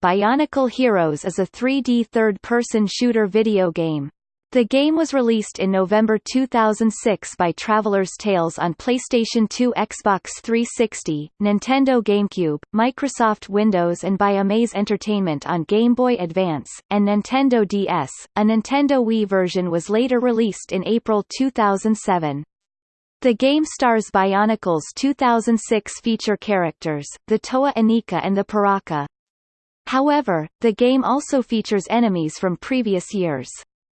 Bionicle Heroes is a 3D third-person shooter video game. The game was released in November 2006 by Traveller's Tales on PlayStation 2 Xbox 360, Nintendo GameCube, Microsoft Windows and by Amaze Entertainment on Game Boy Advance, and Nintendo DS. A Nintendo Wii version was later released in April 2007. The game stars Bionicle's 2006 feature characters, the Toa Inika and the Piraka. However, the game also features enemies from previous years.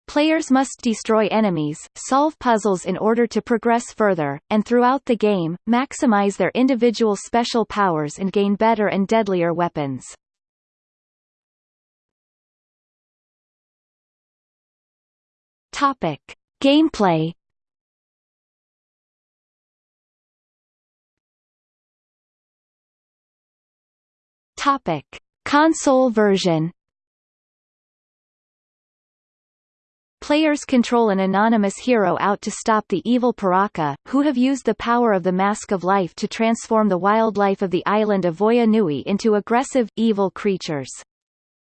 Players must destroy enemies, solve puzzles in order to progress further, and throughout the game, maximize their individual special powers and gain better and deadlier weapons. Topic. Gameplay Topic. Console version Players control an anonymous hero out to stop the evil Piraka, who have used the power of the Mask of Life to transform the wildlife of the island of Voya Nui into aggressive, evil creatures.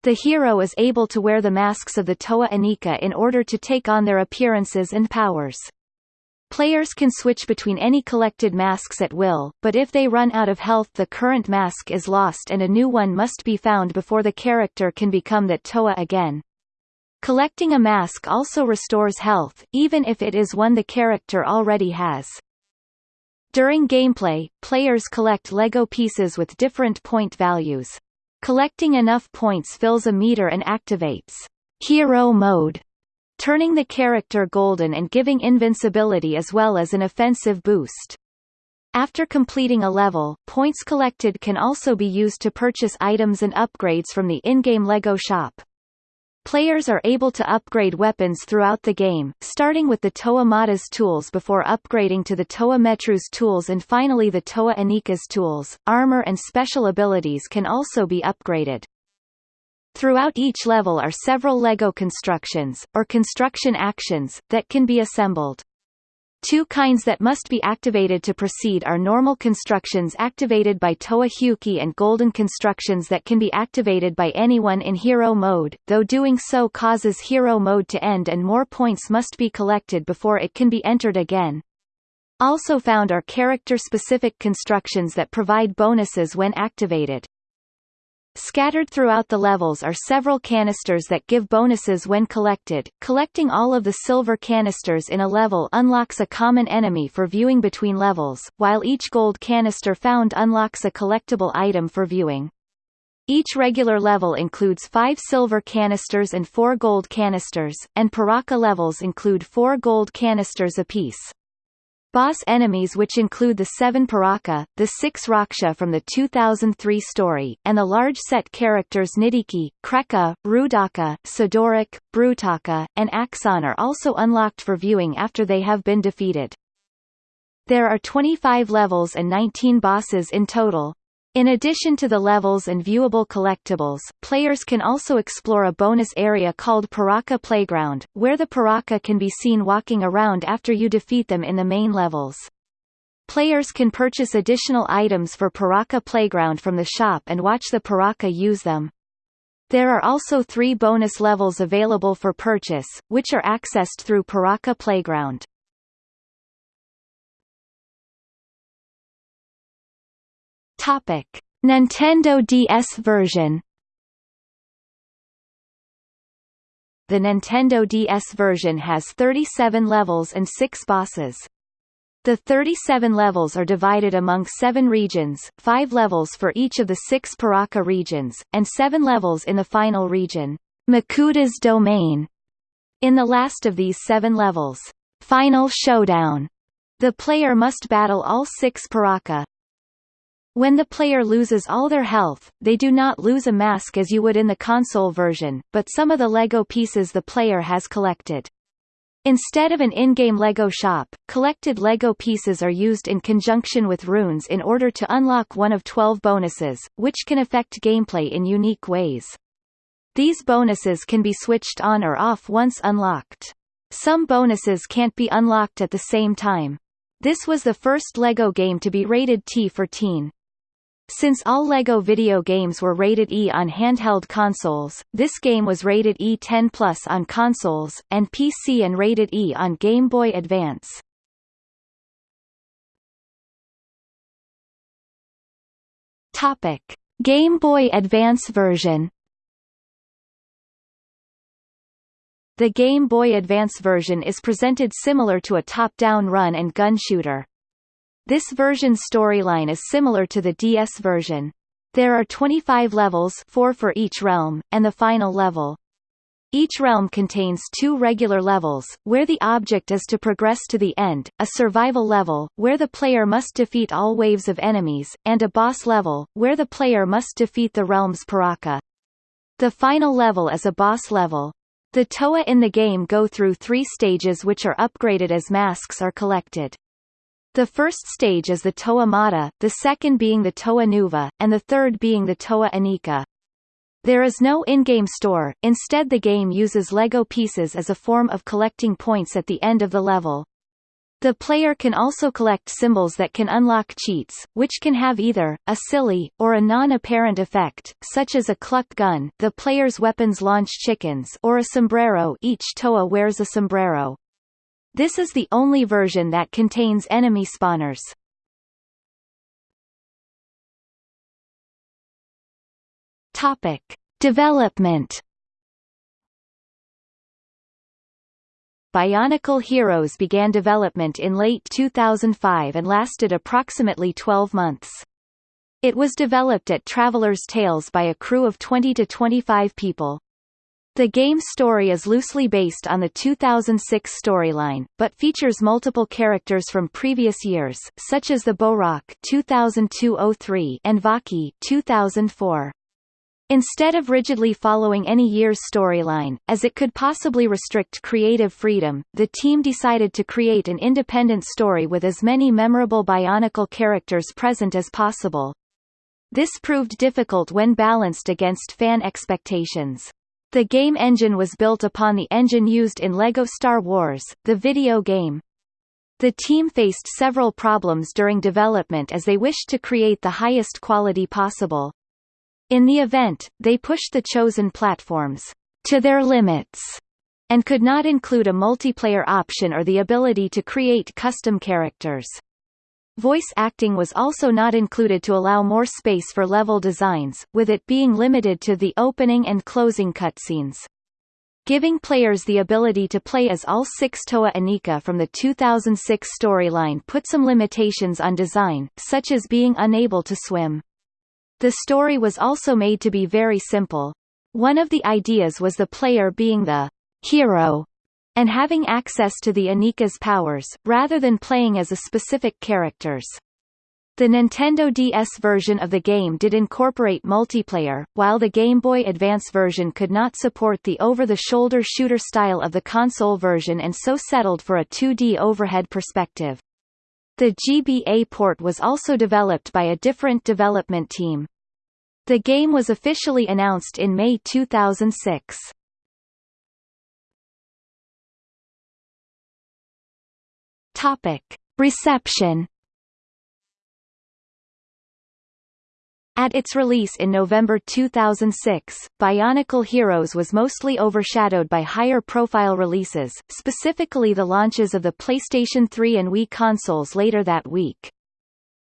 The hero is able to wear the masks of the Toa Inika in order to take on their appearances and powers. Players can switch between any collected masks at will, but if they run out of health the current mask is lost and a new one must be found before the character can become that Toa again. Collecting a mask also restores health, even if it is one the character already has. During gameplay, players collect LEGO pieces with different point values. Collecting enough points fills a meter and activates Hero Mode turning the character golden and giving invincibility as well as an offensive boost. After completing a level, points collected can also be used to purchase items and upgrades from the in-game LEGO shop. Players are able to upgrade weapons throughout the game, starting with the Toa Mata's tools before upgrading to the Toa Metru's tools and finally the Toa Inika's tools. Armor and special abilities can also be upgraded. Throughout each level are several LEGO constructions, or construction actions, that can be assembled. Two kinds that must be activated to proceed are normal constructions activated by Toa Hewkii and golden constructions that can be activated by anyone in hero mode, though doing so causes hero mode to end and more points must be collected before it can be entered again. Also found are character-specific constructions that provide bonuses when activated. Scattered throughout the levels are several canisters that give bonuses when collected. Collecting all of the silver canisters in a level unlocks a common enemy for viewing between levels, while each gold canister found unlocks a collectible item for viewing. Each regular level includes five silver canisters and four gold canisters, and Piraka levels include four gold canisters apiece. Boss enemies which include the seven Piraka, the six Rahkshi from the 2003 story, and the large set characters Nidhiki, Krekka, Roodaka, Sidorak, Brutaka, and Axonn are also unlocked for viewing after they have been defeated. There are 25 levels and 19 bosses in total, in addition to the levels and viewable collectibles, players can also explore a bonus area called Piraka Playground, where the Piraka can be seen walking around after you defeat them in the main levels. Players can purchase additional items for Piraka Playground from the shop and watch the Piraka use them. There are also three bonus levels available for purchase, which are accessed through Piraka Playground. Topic: Nintendo DS version. The Nintendo DS version has 37 levels and 6 bosses. The 37 levels are divided among seven regions, five levels for each of the six Piraka regions, and seven levels in the final region, Makuta's Domain. In the last of these seven levels, Final Showdown, the player must battle all six Piraka, when the player loses all their health, they do not lose a mask as you would in the console version, but some of the LEGO pieces the player has collected. Instead of an in-game LEGO shop, collected LEGO pieces are used in conjunction with runes in order to unlock one of 12 bonuses, which can affect gameplay in unique ways. These bonuses can be switched on or off once unlocked. Some bonuses can't be unlocked at the same time. This was the first LEGO game to be rated T for teen. Since all LEGO video games were rated E on handheld consoles, this game was rated E10 Plus on consoles, and PC and rated E on Game Boy Advance. Topic. Game Boy Advance version The Game Boy Advance version is presented similar to a top-down run and gun shooter. This version's storyline is similar to the DS version. There are 25 levels 4 for each realm, and the final level. Each realm contains two regular levels, where the object is to progress to the end, a survival level, where the player must defeat all waves of enemies, and a boss level, where the player must defeat the realm's Piraka. The final level is a boss level. The Toa in the game go through three stages which are upgraded as masks are collected. The first stage is the Toa Mata, the second being the Toa Nuva, and the third being the Toa Inika. There is no in-game store, instead the game uses LEGO pieces as a form of collecting points at the end of the level. The player can also collect symbols that can unlock cheats, which can have either, a silly, or a non-apparent effect, such as a cluck gun the player's weapons launch chickens or a sombrero each Toa wears a sombrero. This is the only version that contains enemy spawners. Topic: Development. Bionicle Heroes began development in late 2005 and lasted approximately 12 months. It was developed at Traveller's Tales by a crew of 20 to 25 people. The game's story is loosely based on the 2006 storyline, but features multiple characters from previous years, such as the Bohrok 2002-03 and Vahki 2004. Instead of rigidly following any year's storyline, as it could possibly restrict creative freedom, the team decided to create an independent story with as many memorable Bionicle characters present as possible. This proved difficult when balanced against fan expectations. The game engine was built upon the engine used in LEGO Star Wars, the video game. The team faced several problems during development as they wished to create the highest quality possible. In the event, they pushed the chosen platforms to their limits and could not include a multiplayer option or the ability to create custom characters. Voice acting was also not included to allow more space for level designs, with it being limited to the opening and closing cutscenes. Giving players the ability to play as all six Toa Inika from the 2006 storyline put some limitations on design, such as being unable to swim. The story was also made to be very simple. One of the ideas was the player being the hero and having access to the Inika's powers, rather than playing as a specific characters. The Nintendo DS version of the game did incorporate multiplayer, while the Game Boy Advance version could not support the over-the-shoulder shooter style of the console version and so settled for a 2D overhead perspective. The GBA port was also developed by a different development team. The game was officially announced in May 2006. Topic. Reception At its release in November 2006, Bionicle Heroes was mostly overshadowed by higher-profile releases, specifically the launches of the PlayStation 3 and Wii consoles later that week.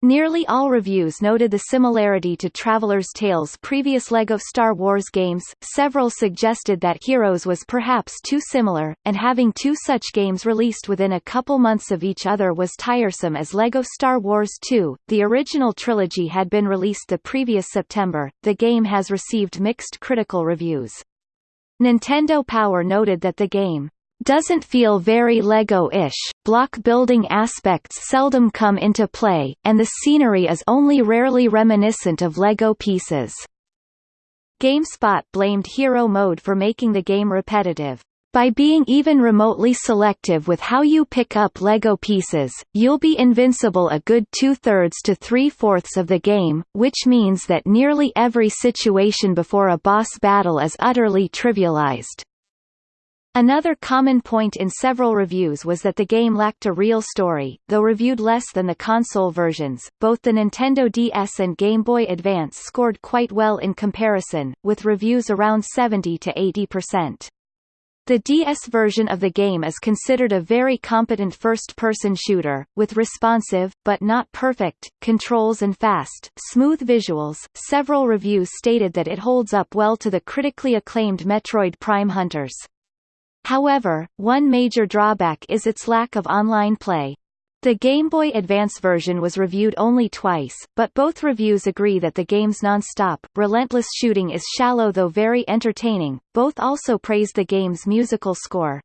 Nearly all reviews noted the similarity to Traveller's Tales' previous LEGO Star Wars games, several suggested that Heroes was perhaps too similar, and having two such games released within a couple months of each other was tiresome as LEGO Star Wars 2, the original trilogy had been released the previous September, the game has received mixed critical reviews. Nintendo Power noted that the game doesn't feel very LEGO-ish, block-building aspects seldom come into play, and the scenery is only rarely reminiscent of LEGO pieces. GameSpot blamed Hero Mode for making the game repetitive. By being even remotely selective with how you pick up LEGO pieces, you'll be invincible a good two-thirds to three-fourths of the game, which means that nearly every situation before a boss battle is utterly trivialized. Another common point in several reviews was that the game lacked a real story, though reviewed less than the console versions. Both the Nintendo DS and Game Boy Advance scored quite well in comparison, with reviews around 70 to 80%. The DS version of the game is considered a very competent first-person shooter, with responsive, but not perfect, controls and fast, smooth visuals. Several reviews stated that it holds up well to the critically acclaimed Metroid Prime Hunters. However, one major drawback is its lack of online play. The Game Boy Advance version was reviewed only twice, but both reviews agree that the game's non-stop, relentless shooting is shallow though very entertaining. Both also praised the game's musical score.